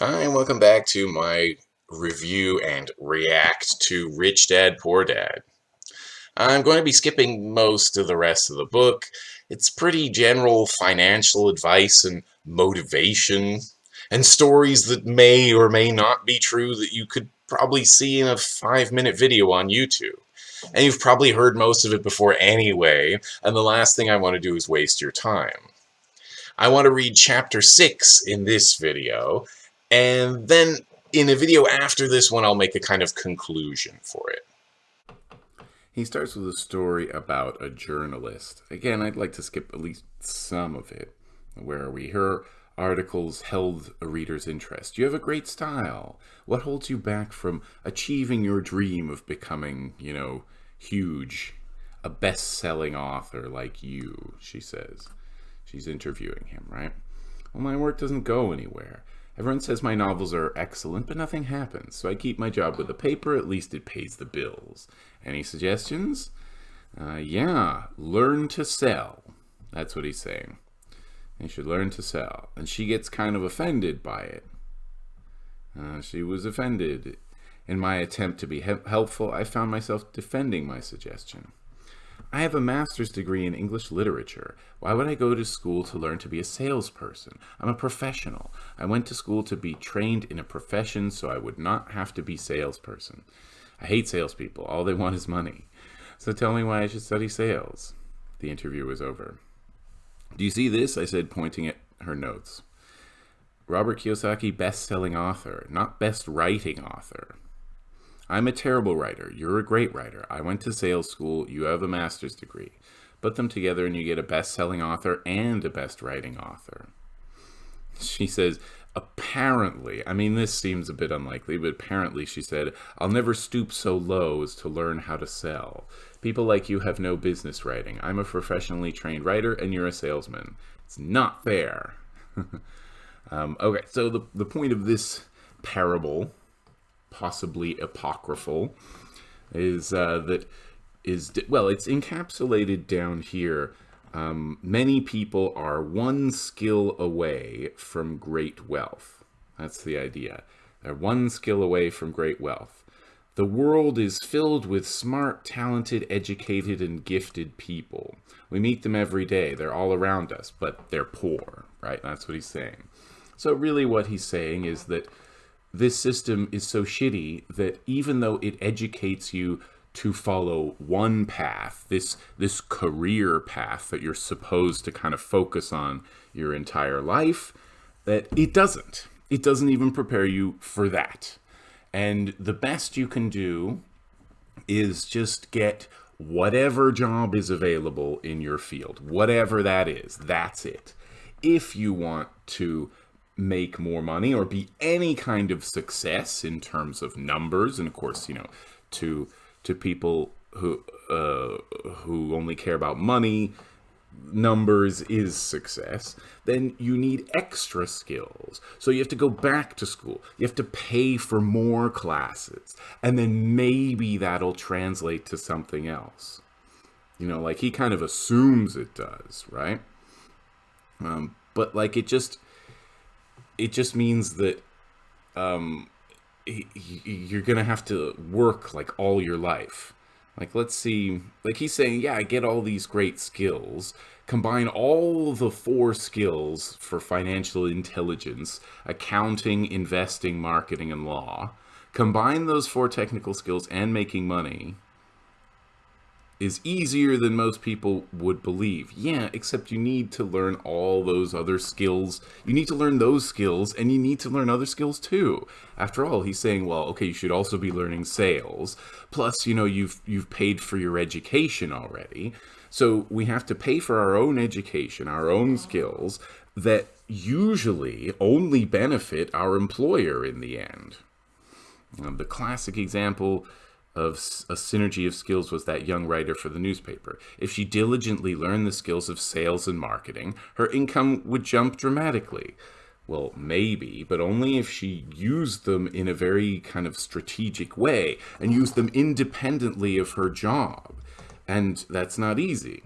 Hi, and welcome back to my review and react to Rich Dad Poor Dad. I'm going to be skipping most of the rest of the book. It's pretty general financial advice and motivation, and stories that may or may not be true that you could probably see in a five-minute video on YouTube. And you've probably heard most of it before anyway, and the last thing I want to do is waste your time. I want to read chapter 6 in this video, and then in a video after this one, I'll make a kind of conclusion for it. He starts with a story about a journalist. Again, I'd like to skip at least some of it. Where are we? Her articles held a reader's interest. You have a great style. What holds you back from achieving your dream of becoming, you know, huge? A best-selling author like you, she says. She's interviewing him, right? Well, my work doesn't go anywhere. Everyone says my novels are excellent, but nothing happens, so I keep my job with the paper, at least it pays the bills. Any suggestions? Uh, yeah, learn to sell. That's what he's saying. You should learn to sell. And she gets kind of offended by it. Uh, she was offended. In my attempt to be he helpful, I found myself defending my suggestion. I have a master's degree in English literature. Why would I go to school to learn to be a salesperson? I'm a professional. I went to school to be trained in a profession so I would not have to be salesperson. I hate salespeople. All they want is money. So tell me why I should study sales. The interview was over. Do you see this? I said, pointing at her notes. Robert Kiyosaki, best-selling author, not best writing author. I'm a terrible writer. You're a great writer. I went to sales school. You have a master's degree. Put them together and you get a best-selling author and a best writing author. She says, apparently, I mean, this seems a bit unlikely, but apparently she said, I'll never stoop so low as to learn how to sell. People like you have no business writing. I'm a professionally trained writer and you're a salesman. It's not fair. um, okay, so the, the point of this parable possibly apocryphal, is uh, that is well, it's encapsulated down here. Um, many people are one skill away from great wealth. That's the idea. They're one skill away from great wealth. The world is filled with smart, talented, educated, and gifted people. We meet them every day. They're all around us, but they're poor, right? That's what he's saying. So really what he's saying is that this system is so shitty that even though it educates you to follow one path, this this career path that you're supposed to kind of focus on your entire life, that it doesn't. It doesn't even prepare you for that. And the best you can do is just get whatever job is available in your field, whatever that is, that's it. If you want to make more money or be any kind of success in terms of numbers. And of course you know to to people who uh, who only care about money numbers is success then you need extra skills. So you have to go back to school. You have to pay for more classes. And then maybe that'll translate to something else. You know like he kind of assumes it does right? Um, but like it just it just means that um, you're gonna have to work like all your life. Like, let's see, like he's saying, yeah, I get all these great skills, combine all the four skills for financial intelligence, accounting, investing, marketing, and law, combine those four technical skills and making money, is easier than most people would believe. Yeah, except you need to learn all those other skills. You need to learn those skills and you need to learn other skills too. After all, he's saying, well, okay, you should also be learning sales. Plus, you know, you've you've paid for your education already. So we have to pay for our own education, our own skills that usually only benefit our employer in the end. Um, the classic example of a synergy of skills was that young writer for the newspaper. If she diligently learned the skills of sales and marketing, her income would jump dramatically. Well, maybe, but only if she used them in a very kind of strategic way and used them independently of her job. And that's not easy.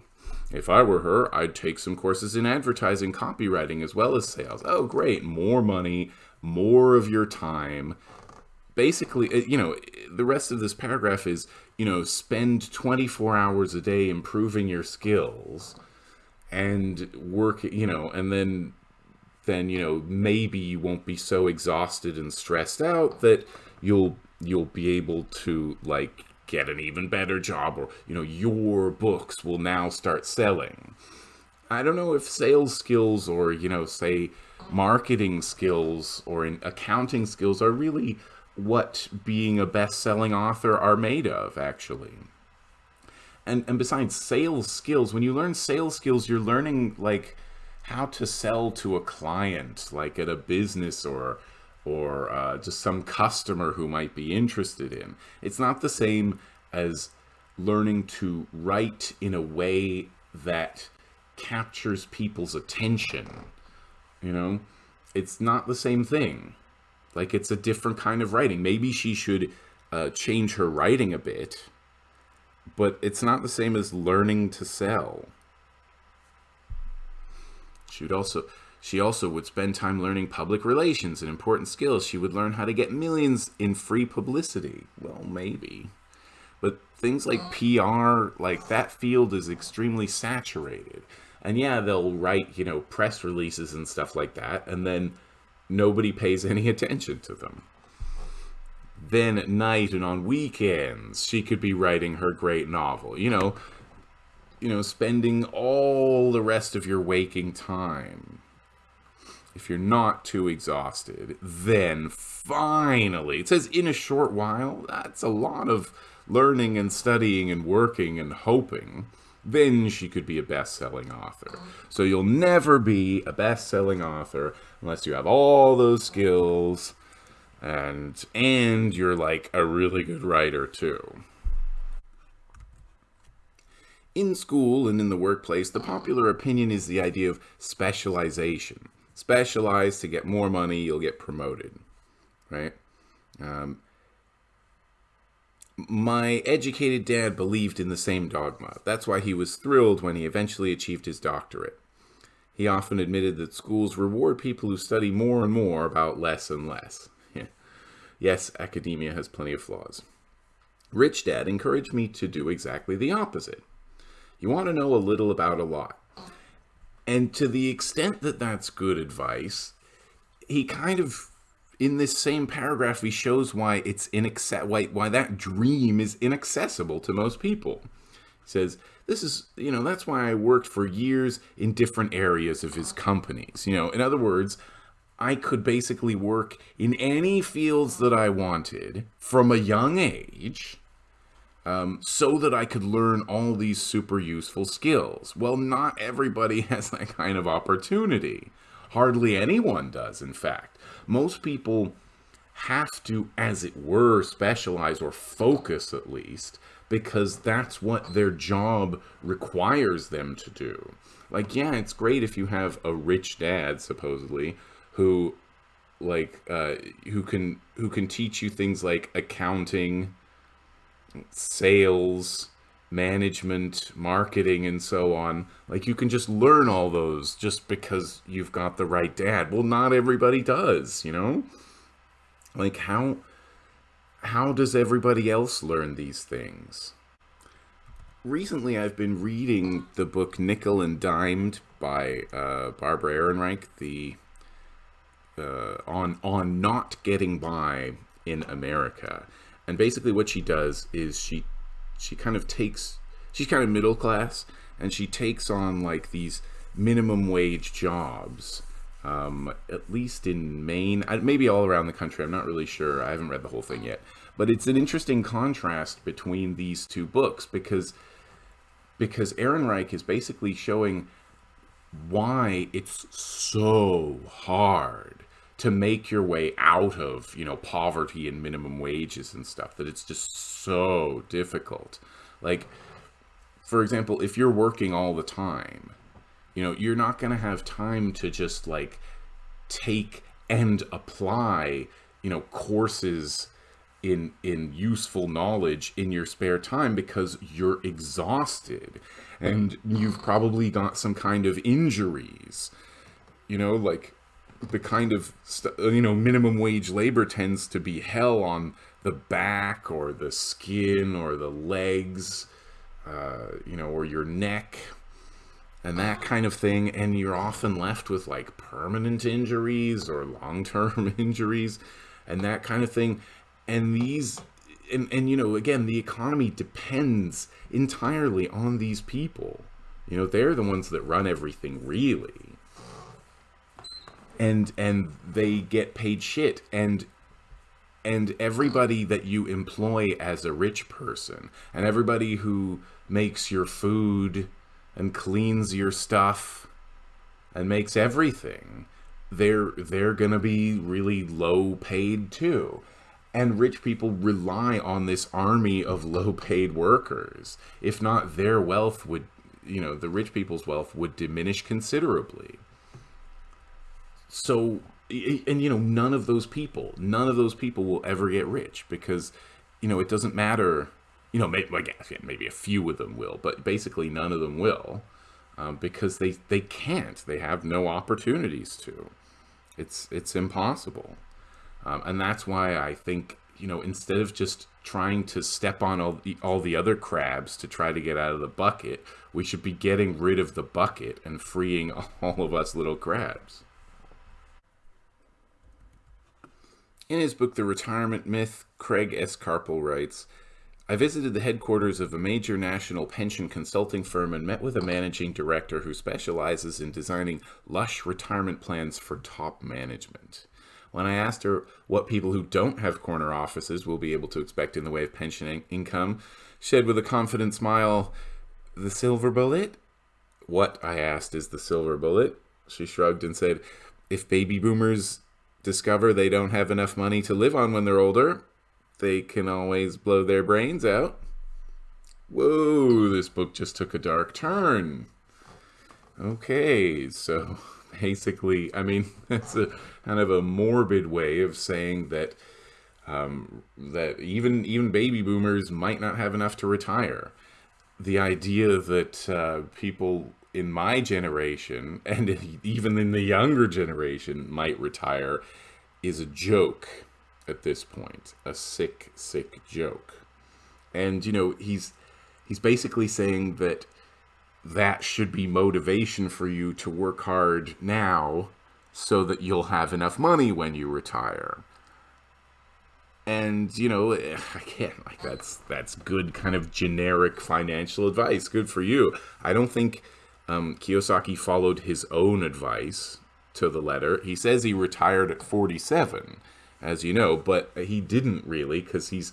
If I were her, I'd take some courses in advertising, copywriting, as well as sales. Oh, great, more money, more of your time basically uh, you know the rest of this paragraph is you know spend 24 hours a day improving your skills and work you know and then then you know maybe you won't be so exhausted and stressed out that you'll you'll be able to like get an even better job or you know your books will now start selling. I don't know if sales skills or you know say marketing skills or in accounting skills are really what being a best-selling author are made of actually. And and besides sales skills when you learn sales skills you're learning like how to sell to a client like at a business or or uh, just some customer who might be interested in. It's not the same as learning to write in a way that captures people's attention you know? It's not the same thing like it's a different kind of writing. Maybe she should uh, change her writing a bit, but it's not the same as learning to sell. She would also she also would spend time learning public relations and important skills. She would learn how to get millions in free publicity. Well, maybe. But things like PR, like that field is extremely saturated. And yeah, they'll write, you know, press releases and stuff like that. And then nobody pays any attention to them. Then at night and on weekends, she could be writing her great novel. You know, you know, spending all the rest of your waking time. If you're not too exhausted, then finally, it says in a short while, that's a lot of learning and studying and working and hoping then she could be a best-selling author. So you'll never be a best-selling author unless you have all those skills and and you're like a really good writer too. In school and in the workplace, the popular opinion is the idea of specialization. Specialize to get more money, you'll get promoted, right? Um, my educated dad believed in the same dogma. That's why he was thrilled when he eventually achieved his doctorate. He often admitted that schools reward people who study more and more about less and less. yes, academia has plenty of flaws. Rich Dad encouraged me to do exactly the opposite. You want to know a little about a lot. And to the extent that that's good advice, he kind of in this same paragraph, he shows why it's why, why that dream is inaccessible to most people. He says, this is, you know, that's why I worked for years in different areas of his companies. You know, in other words, I could basically work in any fields that I wanted from a young age um, so that I could learn all these super useful skills. Well, not everybody has that kind of opportunity. Hardly anyone does, in fact most people have to, as it were, specialize or focus at least, because that's what their job requires them to do. Like, yeah, it's great if you have a rich dad, supposedly, who like uh who can who can teach you things like accounting sales management, marketing, and so on. Like you can just learn all those just because you've got the right dad. Well, not everybody does, you know? Like how how does everybody else learn these things? Recently, I've been reading the book Nickel and Dimed by uh, Barbara Ehrenreich, the uh, on on not getting by in America. And basically what she does is she she kind of takes she's kind of middle class and she takes on like these minimum wage jobs um, at least in Maine, maybe all around the country. I'm not really sure. I haven't read the whole thing yet. But it's an interesting contrast between these two books because because Ehrenreich is basically showing why it's so hard to make your way out of, you know, poverty and minimum wages and stuff, that it's just so difficult. Like, for example, if you're working all the time, you know, you're not going to have time to just like take and apply, you know, courses in in useful knowledge in your spare time because you're exhausted and you've probably got some kind of injuries. You know, like the kind of you know minimum wage labor tends to be hell on the back or the skin or the legs, uh, you know, or your neck and that kind of thing. And you're often left with like permanent injuries or long term injuries and that kind of thing. And these, and, and, you know, again, the economy depends entirely on these people. You know, they're the ones that run everything really. And, and they get paid shit. And and everybody that you employ as a rich person and everybody who makes your food and cleans your stuff and makes everything they're they're going to be really low paid too. And rich people rely on this army of low paid workers. If not their wealth would you know the rich people's wealth would diminish considerably so and you know none of those people none of those people will ever get rich because you know it doesn't matter you know maybe, maybe a few of them will but basically none of them will um, because they they can't. They have no opportunities to. It's it's impossible. Um, and that's why i think you know instead of just trying to step on all the, all the other crabs to try to get out of the bucket we should be getting rid of the bucket and freeing all of us little crabs In his book, The Retirement Myth, Craig S. Karpel writes, I visited the headquarters of a major national pension consulting firm and met with a managing director who specializes in designing lush retirement plans for top management. When I asked her what people who don't have corner offices will be able to expect in the way of pension in income, she said with a confident smile, The silver bullet? What, I asked, is the silver bullet? She shrugged and said, If baby boomers discover they don't have enough money to live on when they're older, they can always blow their brains out. Whoa, this book just took a dark turn. Okay, so basically, I mean, that's a kind of a morbid way of saying that um, that even even baby boomers might not have enough to retire. The idea that uh, people in my generation and even in the younger generation might retire is a joke at this point a sick sick joke. And you know he's he's basically saying that that should be motivation for you to work hard now so that you'll have enough money when you retire. And you know again like that's that's good kind of generic financial advice. Good for you. I don't think um, Kiyosaki followed his own advice to the letter. He says he retired at 47, as you know, but he didn't really because he's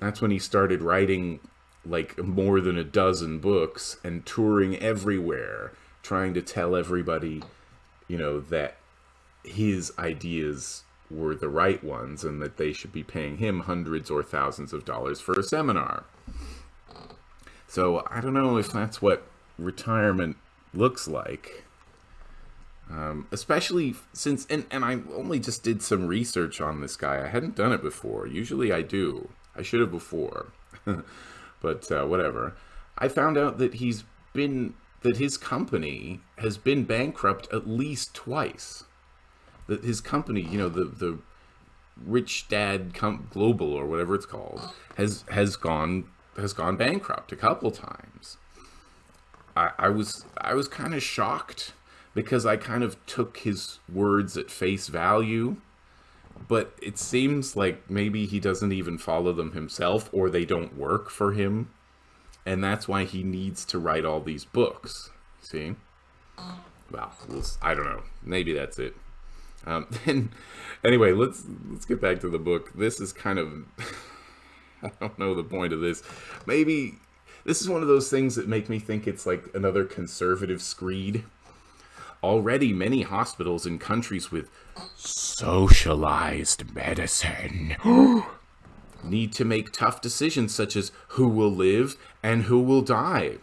that's when he started writing like more than a dozen books and touring everywhere, trying to tell everybody, you know, that his ideas were the right ones and that they should be paying him hundreds or thousands of dollars for a seminar. So I don't know if that's what retirement looks like. Um, especially since, and, and I only just did some research on this guy. I hadn't done it before. Usually I do. I should have before. but uh, whatever. I found out that he's been, that his company has been bankrupt at least twice. That his company, you know, the, the Rich Dad Com- Global or whatever it's called, has, has gone, has gone bankrupt a couple times. I, was I was kind of shocked because I kind of took his words at face value, but it seems like maybe he doesn't even follow them himself or they don't work for him, and that's why he needs to write all these books. See? Well, I don't know. Maybe that's it. Um, then, anyway, let's let's get back to the book. This is kind of I don't know the point of this. Maybe this is one of those things that make me think it's like another conservative screed. Already, many hospitals in countries with socialized medicine need to make tough decisions such as who will live and who will die.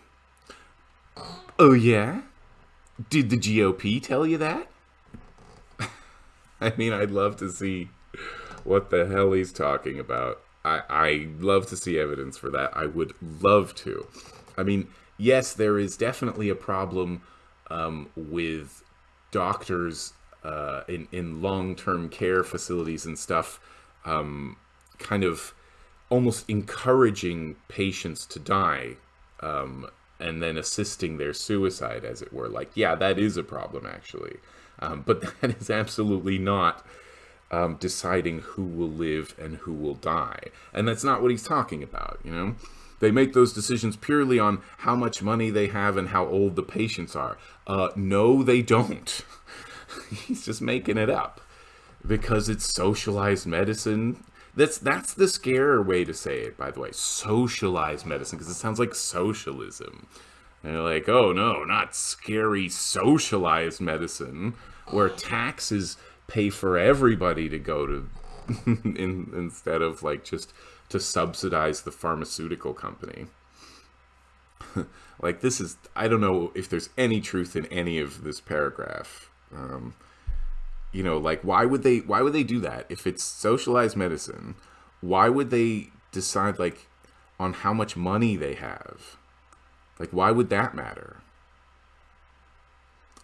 Oh, yeah? Did the GOP tell you that? I mean, I'd love to see what the hell he's talking about. I, I love to see evidence for that. I would love to. I mean, yes, there is definitely a problem um, with doctors uh, in in long term care facilities and stuff, um, kind of almost encouraging patients to die um, and then assisting their suicide, as it were. Like, yeah, that is a problem actually, um, but that is absolutely not. Um, deciding who will live and who will die. And that's not what he's talking about, you know? They make those decisions purely on how much money they have and how old the patients are. Uh, no, they don't. He's just making it up because it's socialized medicine. That's that's the scarier way to say it, by the way. Socialized medicine, because it sounds like socialism. And you're like, oh no, not scary socialized medicine, where taxes pay for everybody to go to, in, instead of like just to subsidize the pharmaceutical company. like this is, I don't know if there's any truth in any of this paragraph. Um, you know, like why would they? Why would they do that if it's socialized medicine? Why would they decide like on how much money they have? Like why would that matter?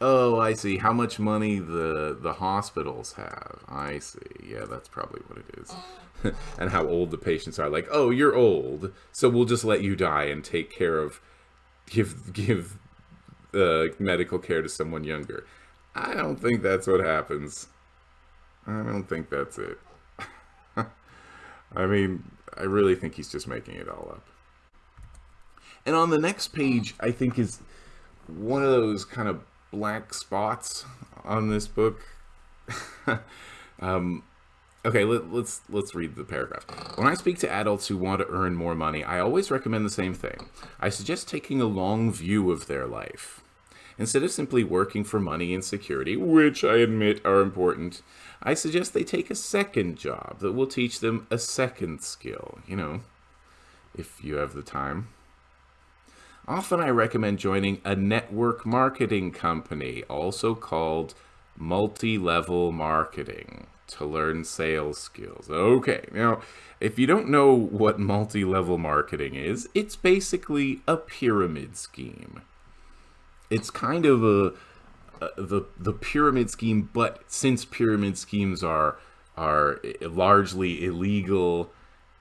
Oh, I see. How much money the the hospitals have. I see. Yeah, that's probably what it is. and how old the patients are. Like, oh, you're old, so we'll just let you die and take care of, give give, uh, medical care to someone younger. I don't think that's what happens. I don't think that's it. I mean, I really think he's just making it all up. And on the next page, I think is one of those kind of black spots on this book. um, Okay, let, let's, let's read the paragraph. When I speak to adults who want to earn more money, I always recommend the same thing. I suggest taking a long view of their life. Instead of simply working for money and security, which I admit are important, I suggest they take a second job that will teach them a second skill, you know, if you have the time. Often I recommend joining a network marketing company, also called multi-level marketing to learn sales skills. Okay, now, if you don't know what multi-level marketing is, it's basically a pyramid scheme. It's kind of a, a the the pyramid scheme, but since pyramid schemes are are largely illegal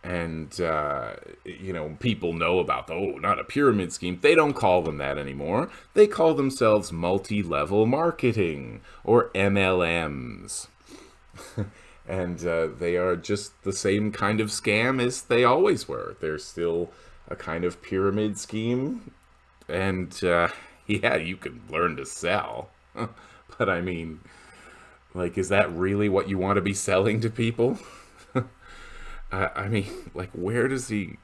and uh, you know people know about oh not a pyramid scheme. They don't call them that anymore. They call themselves multi-level marketing or mlms and uh, they are just the same kind of scam as they always were. They're still a kind of pyramid scheme, and uh, yeah, you can learn to sell, but I mean, like, is that really what you want to be selling to people? I, I mean, like, where does he?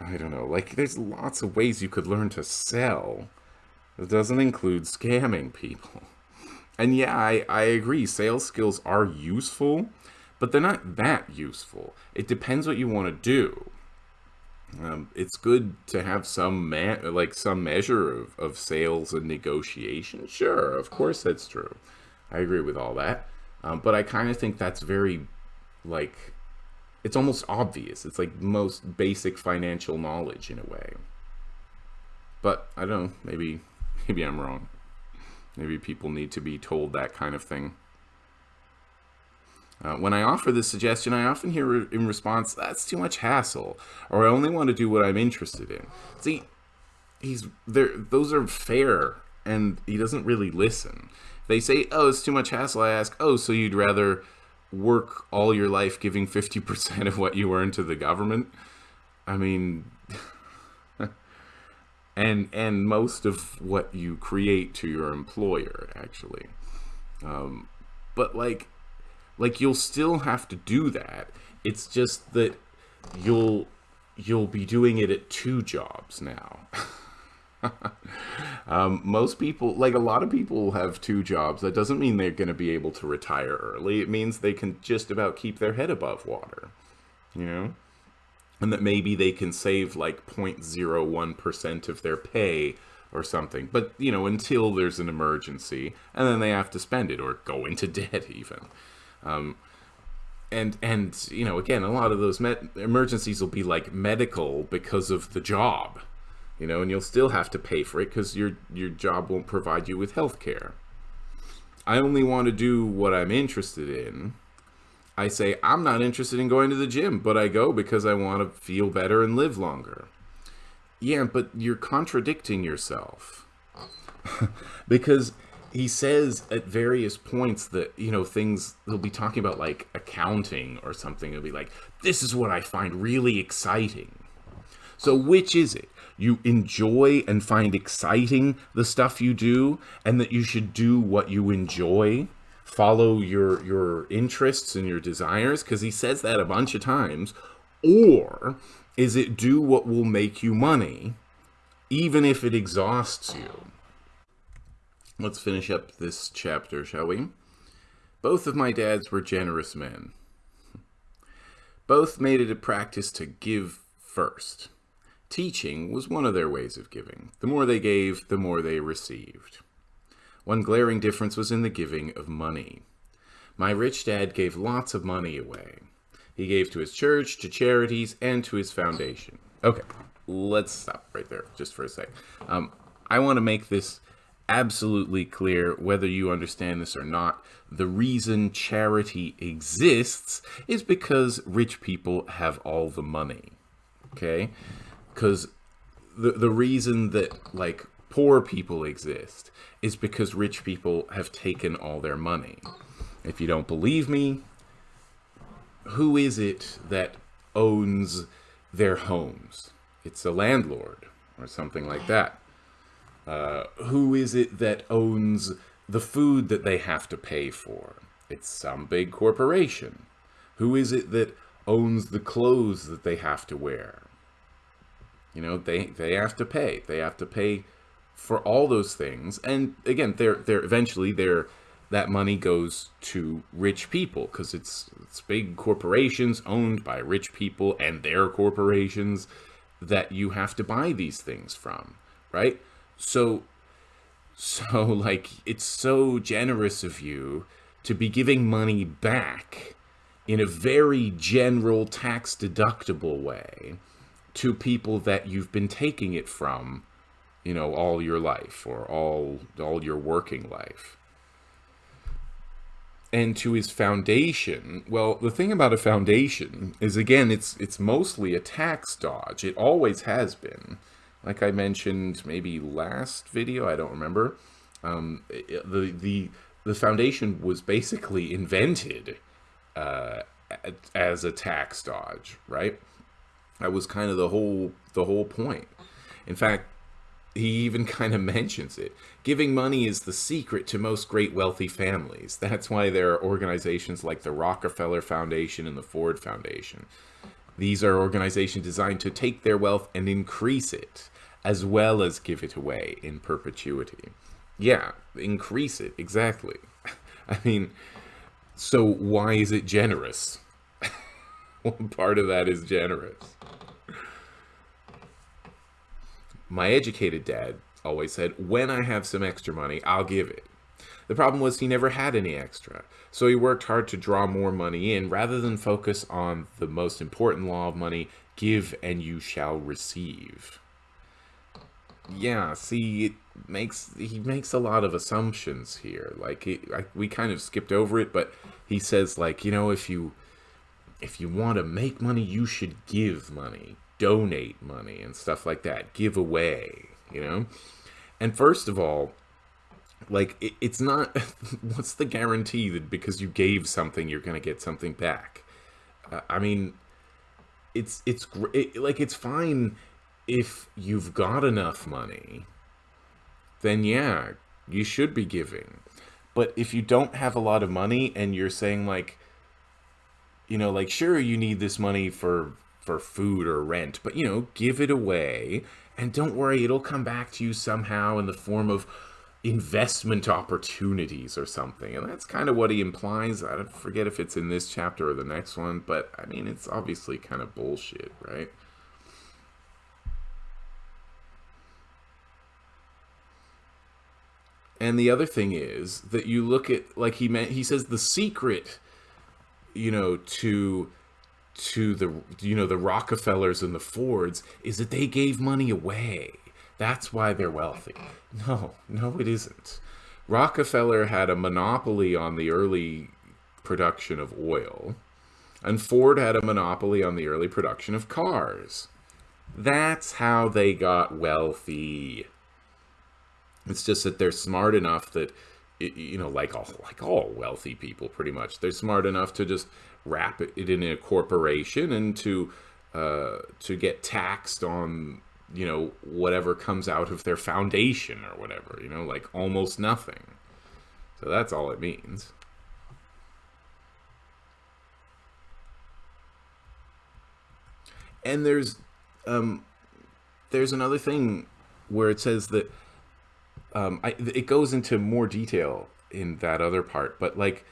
I don't know. Like, there's lots of ways you could learn to sell. It doesn't include scamming people. And yeah, I, I agree, sales skills are useful, but they're not that useful. It depends what you want to do. Um, it's good to have some like some measure of, of sales and negotiation. Sure, of course that's true. I agree with all that. Um, but I kind of think that's very, like, it's almost obvious. It's like most basic financial knowledge in a way. But I don't know, maybe, maybe I'm wrong. Maybe people need to be told that kind of thing. Uh, when I offer this suggestion, I often hear in response, that's too much hassle, or I only want to do what I'm interested in. See, he's there. Those are fair, and he doesn't really listen. They say, oh, it's too much hassle. I ask, oh, so you'd rather work all your life giving 50% of what you earn to the government? I mean, and and most of what you create to your employer actually. Um, but like like you'll still have to do that. It's just that you'll you'll be doing it at two jobs now um, most people like a lot of people have two jobs that doesn't mean they're going to be able to retire early it means they can just about keep their head above water you know and that maybe they can save like 0.01% of their pay or something. But, you know, until there's an emergency, and then they have to spend it or go into debt even. Um, and, and, you know, again, a lot of those emergencies will be like medical because of the job, you know, and you'll still have to pay for it because your, your job won't provide you with health care. I only want to do what I'm interested in. I say, I'm not interested in going to the gym, but I go because I want to feel better and live longer. Yeah, but you're contradicting yourself. because he says at various points that, you know, things, he'll be talking about like accounting or something. He'll be like, this is what I find really exciting. So, which is it? You enjoy and find exciting the stuff you do, and that you should do what you enjoy? follow your your interests and your desires because he says that a bunch of times. Or is it do what will make you money even if it exhausts you? Let's finish up this chapter shall we? Both of my dads were generous men. Both made it a practice to give first teaching was one of their ways of giving the more they gave the more they received one glaring difference was in the giving of money. My rich dad gave lots of money away. He gave to his church, to charities, and to his foundation. Okay, let's stop right there just for a sec. Um, I want to make this absolutely clear, whether you understand this or not. The reason charity exists is because rich people have all the money. Okay? Because the, the reason that, like, poor people exist is because rich people have taken all their money. If you don't believe me, who is it that owns their homes? It's a landlord or something like that. Uh, who is it that owns the food that they have to pay for? It's some big corporation. Who is it that owns the clothes that they have to wear? You know, they, they have to pay. They have to pay for all those things. And again, they're they're eventually they're that money goes to rich people because it's it's big corporations owned by rich people and their corporations that you have to buy these things from, right? So so like it's so generous of you to be giving money back in a very general tax deductible way to people that you've been taking it from you know, all your life or all all your working life. And to his foundation, well, the thing about a foundation is again, it's it's mostly a tax dodge. It always has been. Like I mentioned maybe last video, I don't remember. Um, the the the foundation was basically invented uh, as a tax dodge, right? That was kind of the whole the whole point. In fact, he even kind of mentions it. Giving money is the secret to most great wealthy families. That's why there are organizations like the Rockefeller Foundation and the Ford Foundation. These are organizations designed to take their wealth and increase it, as well as give it away in perpetuity. Yeah, increase it, exactly. I mean, so why is it generous? Part of that is generous my educated dad always said, when I have some extra money, I'll give it. The problem was he never had any extra, so he worked hard to draw more money in rather than focus on the most important law of money, give and you shall receive. Yeah, see, it makes he makes a lot of assumptions here. Like I, we kind of skipped over it, but he says like, you know, if you if you want to make money, you should give money donate money and stuff like that, give away, you know? And first of all, like it, it's not what's the guarantee that because you gave something you're going to get something back? Uh, I mean, it's it's it, like it's fine if you've got enough money. Then yeah, you should be giving. But if you don't have a lot of money and you're saying like you know, like sure you need this money for for food or rent, but you know, give it away and don't worry, it'll come back to you somehow in the form of investment opportunities or something. And that's kind of what he implies. I don't forget if it's in this chapter or the next one, but I mean, it's obviously kind of bullshit, right? And the other thing is that you look at, like he meant, he says the secret, you know, to to the you know the Rockefellers and the Fords is that they gave money away. That's why they're wealthy. No, no, it isn't. Rockefeller had a monopoly on the early production of oil, and Ford had a monopoly on the early production of cars. That's how they got wealthy. It's just that they're smart enough that, you know, like all like all wealthy people, pretty much, they're smart enough to just wrap it in a corporation and to uh, to get taxed on you know whatever comes out of their foundation or whatever. You know, like almost nothing. So that's all it means. And there's um, there's another thing where it says that um, I, it goes into more detail in that other part, but like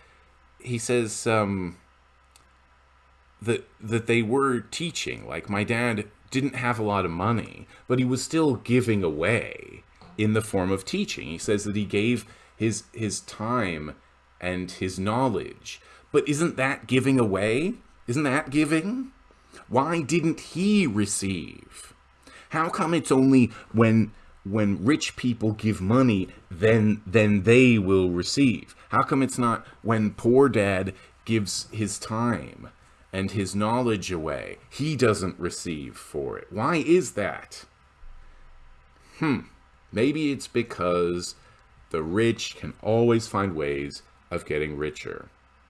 he says um, that that they were teaching. Like my dad didn't have a lot of money, but he was still giving away in the form of teaching. He says that he gave his his time and his knowledge. But isn't that giving away? Isn't that giving? Why didn't he receive? How come it's only when when rich people give money then then they will receive? How come it's not when poor dad gives his time and his knowledge away? He doesn't receive for it. Why is that? Hmm. Maybe it's because the rich can always find ways of getting richer.